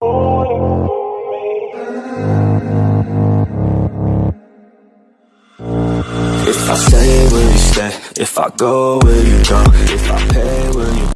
If I stay, will you stay? If I go, will you go? If I pay, will you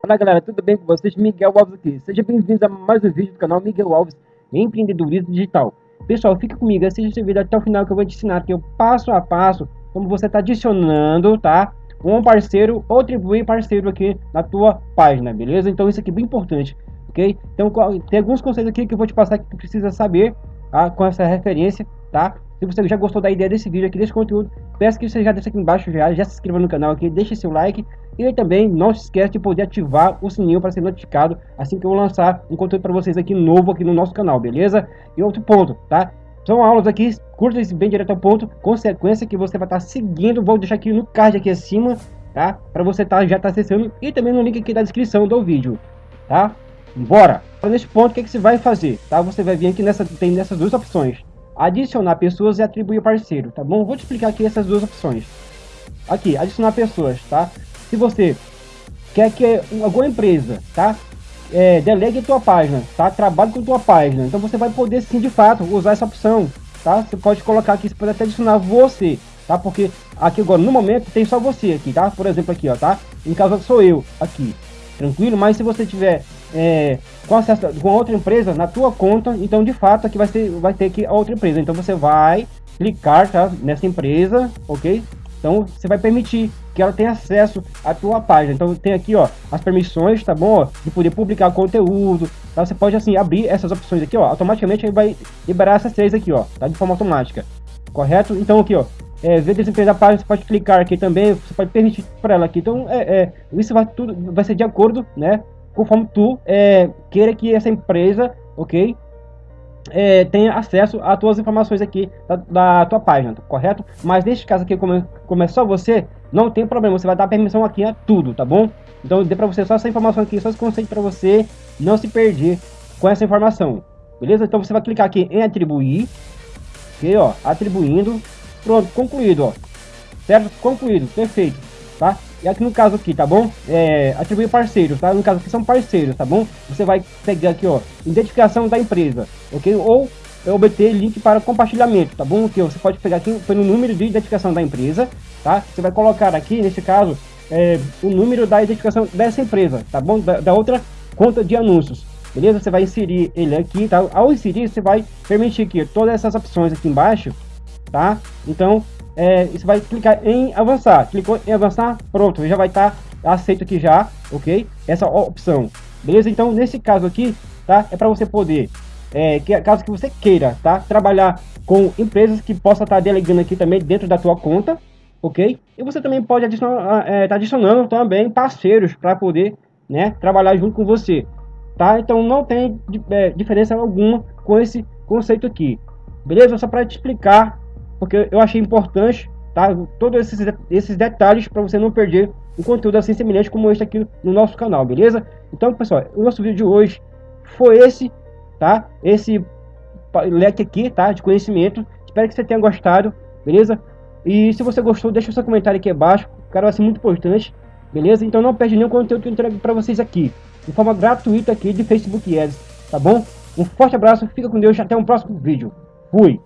Fala galera, tudo bem com vocês? Miguel Alves aqui. Seja bem-vindo a mais um vídeo do canal Miguel Alves Empreendedorismo Digital. Pessoal, fica comigo, assista esse vídeo até o final que eu vou te ensinar aqui o passo a passo como você está adicionando, tá? Um parceiro ou atribuir parceiro aqui na tua página, beleza? Então isso aqui é bem importante, ok? Então tem alguns conceitos aqui que eu vou te passar que tu precisa saber tá? com essa referência, tá? Se você já gostou da ideia desse vídeo aqui, desse conteúdo, peço que você já deixe aqui embaixo já, já se inscreva no canal aqui, deixe seu like e também não se esqueça de poder ativar o sininho para ser notificado assim que eu lançar um conteúdo para vocês aqui novo aqui no nosso canal, beleza? E outro ponto, tá? São aulas aqui curtas e bem direto ao ponto, consequência que você vai estar tá seguindo, vou deixar aqui no card aqui acima, tá? Para você tá, já estar tá acessando e também no link aqui da descrição do vídeo, tá? Bora! Nesse ponto, o que, que você vai fazer, tá? Você vai vir aqui nessa, tem nessas duas opções, adicionar pessoas e atribuir parceiro, tá bom? Vou te explicar aqui essas duas opções. Aqui, adicionar pessoas, tá? Se você quer que alguma empresa, tá? É, delegue tua página, tá? Trabalhe com tua página. Então você vai poder sim, de fato, usar essa opção, tá? Você pode colocar aqui, você pode até adicionar você, tá? Porque aqui agora, no momento, tem só você aqui, tá? Por exemplo, aqui, ó, tá? Em caso sou eu aqui, tranquilo? Mas se você tiver é, com acesso com outra empresa na tua conta, então de fato aqui vai ser vai ter que a outra empresa. Então você vai clicar tá, nessa empresa, ok? Então você vai permitir que ela tenha acesso à tua página. Então tem aqui ó as permissões, tá bom? De poder publicar conteúdo. Tá? Você pode assim abrir essas opções aqui ó, automaticamente ele vai liberar essas três aqui ó, tá? De forma automática, correto? Então aqui ó, é, ver desempenho da página, você pode clicar aqui também, você pode permitir para ela aqui. Então é, é, isso vai tudo vai ser de acordo, né? Conforme tu é, queira que essa empresa, ok? É, tenha acesso a tuas informações aqui da, da, tua página, correto? Mas neste caso aqui, como, como é só você, não tem problema, você vai dar permissão aqui a tudo, tá bom? Então dê para você só essa informação aqui, só esse conceito para você não se perder com essa informação, beleza? Então você vai clicar aqui em atribuir, ok, ó, atribuindo, pronto, concluído, ó, certo? Concluído, perfeito, tá? E aqui no caso aqui, tá bom? É, atribuir parceiros, tá? No caso aqui são parceiros, tá bom? Você vai pegar aqui, ó, identificação da empresa, ok? Ou obter link para compartilhamento, tá bom? Que você pode pegar aqui pelo número de identificação da empresa, tá? Você vai colocar aqui, nesse caso, é, o número da identificação dessa empresa, tá bom? Da, da outra conta de anúncios, beleza? Você vai inserir ele aqui, tá? Ao inserir, você vai permitir que todas essas opções aqui embaixo, tá? Então, é, você vai clicar em avançar. Clicou em avançar, pronto, já vai estar tá aceito aqui já, ok? Essa opção, beleza? Então, nesse caso aqui, tá? É para você poder, é, que, caso que você queira, tá? Trabalhar com empresas que possa estar tá delegando aqui também dentro da tua conta, ok? E você também pode adicionar, é, tá adicionando também parceiros para poder, né? Trabalhar junto com você, tá? Então, não tem é, diferença alguma com esse conceito aqui, beleza? Só para te explicar porque eu achei importante, tá? Todos esses, esses detalhes para você não perder um conteúdo assim semelhante como este aqui no nosso canal, beleza? Então, pessoal, o nosso vídeo de hoje foi esse, tá? Esse leque aqui, tá? De conhecimento. Espero que você tenha gostado, beleza? E se você gostou, deixa o seu comentário aqui abaixo. Cara, vai ser muito importante, beleza? Então não perde nenhum conteúdo que eu entrego para vocês aqui, de forma gratuita aqui de Facebook Ads, tá bom? Um forte abraço, fica com Deus até um próximo vídeo. Fui!